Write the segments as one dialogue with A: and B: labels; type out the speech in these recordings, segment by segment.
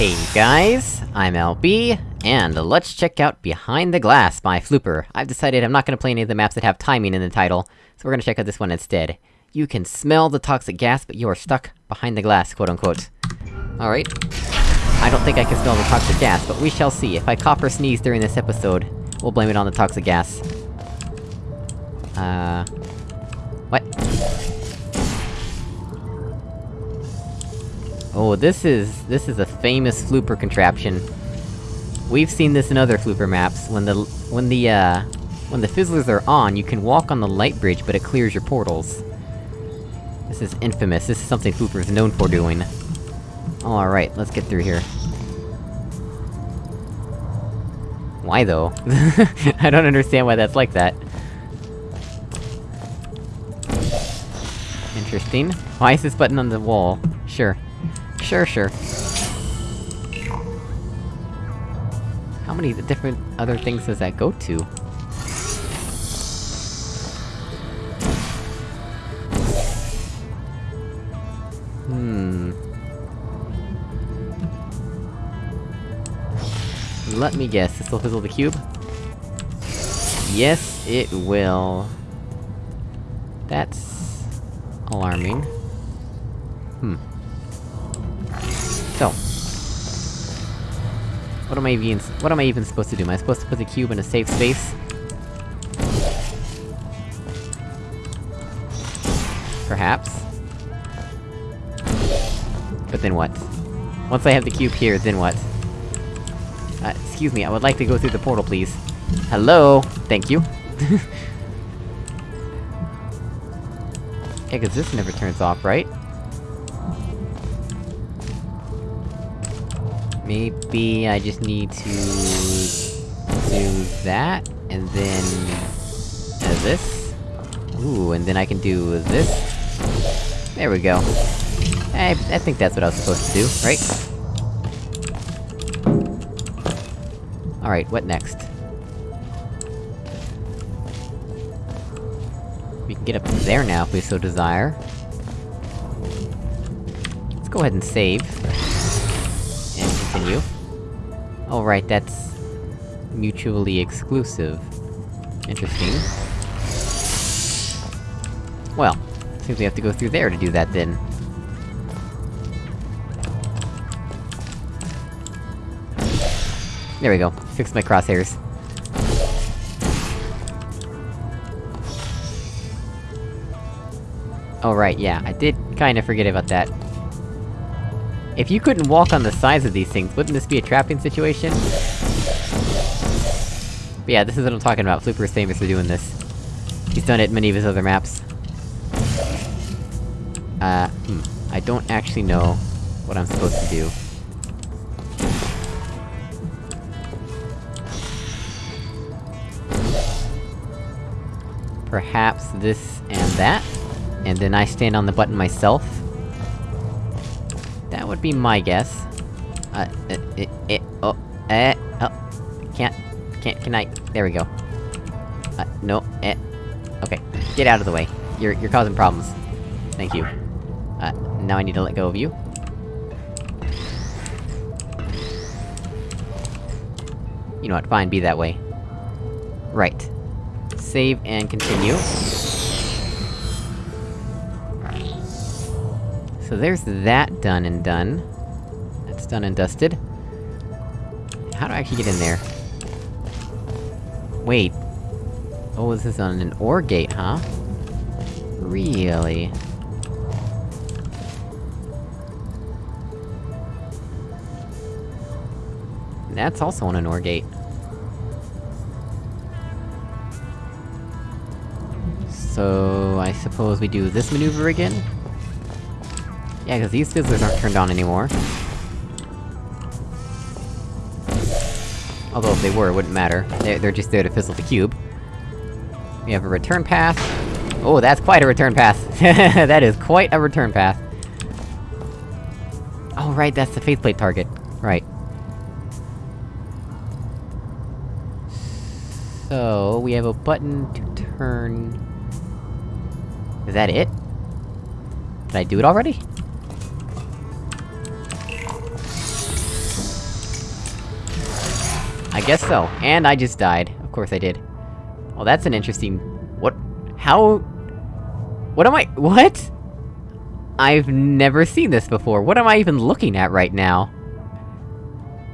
A: Hey guys, I'm LB, and let's check out Behind the Glass by Flooper. I've decided I'm not gonna play any of the maps that have timing in the title, so we're gonna check out this one instead. You can smell the toxic gas, but you are stuck behind the glass, quote-unquote. Alright. I don't think I can smell the toxic gas, but we shall see. If I cough or sneeze during this episode, we'll blame it on the toxic gas. Uh... Oh, this is- this is a famous Flooper contraption. We've seen this in other Flooper maps, when the- when the, uh... When the fizzlers are on, you can walk on the light bridge, but it clears your portals. This is infamous, this is something Flooper is known for doing. Alright, let's get through here. Why though? I don't understand why that's like that. Interesting. Why is this button on the wall? Sure. Sure, sure. How many different other things does that go to? Hmm... Let me guess, this will fizzle the cube? Yes, it will. That's... alarming. Hmm. What am I even- what am I even supposed to do? Am I supposed to put the cube in a safe space? Perhaps. But then what? Once I have the cube here, then what? Uh, excuse me, I would like to go through the portal, please. Hello? Thank you. yeah, cause this never turns off, right? Maybe I just need to... do that, and then... Uh, this? Ooh, and then I can do this? There we go. I, I think that's what I was supposed to do, right? Alright, what next? We can get up there now if we so desire. Let's go ahead and save. Continue. Oh right, that's... mutually exclusive. Interesting. Well, seems we have to go through there to do that then. There we go. Fixed my crosshairs. Oh right, yeah, I did kinda forget about that. If you couldn't walk on the sides of these things, wouldn't this be a trapping situation? But yeah, this is what I'm talking about, Flooper is famous for doing this. He's done it in many of his other maps. Uh, hmm. I don't actually know what I'm supposed to do. Perhaps this and that? And then I stand on the button myself? That would be my guess. Uh, it, it, oh, eh, oh, can't, can't, can I, there we go. Uh, no, eh, okay, get out of the way. You're- you're causing problems. Thank you. Uh, now I need to let go of you. You know what, fine, be that way. Right. Save and continue. So there's that done and done. That's done and dusted. How do I actually get in there? Wait. Oh, this is on an OR gate, huh? Really? That's also on an OR gate. So... I suppose we do this maneuver again? Yeah, cause these fizzlers aren't turned on anymore. Although if they were, it wouldn't matter. They're, they're just there to fizzle the cube. We have a return path. Oh, that's quite a return path! that is quite a return path! Oh right, that's the faith plate target. Right. So, we have a button to turn... Is that it? Did I do it already? I guess so. And I just died. Of course I did. Well, that's an interesting... What? How... What am I- what? I've never seen this before, what am I even looking at right now?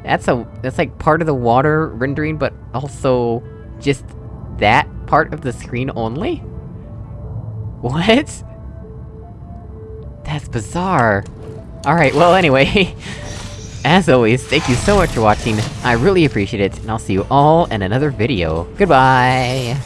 A: That's a- that's like part of the water rendering, but also... just... that part of the screen only? What? That's bizarre. Alright, well anyway... As always, thank you so much for watching, I really appreciate it, and I'll see you all in another video. Goodbye!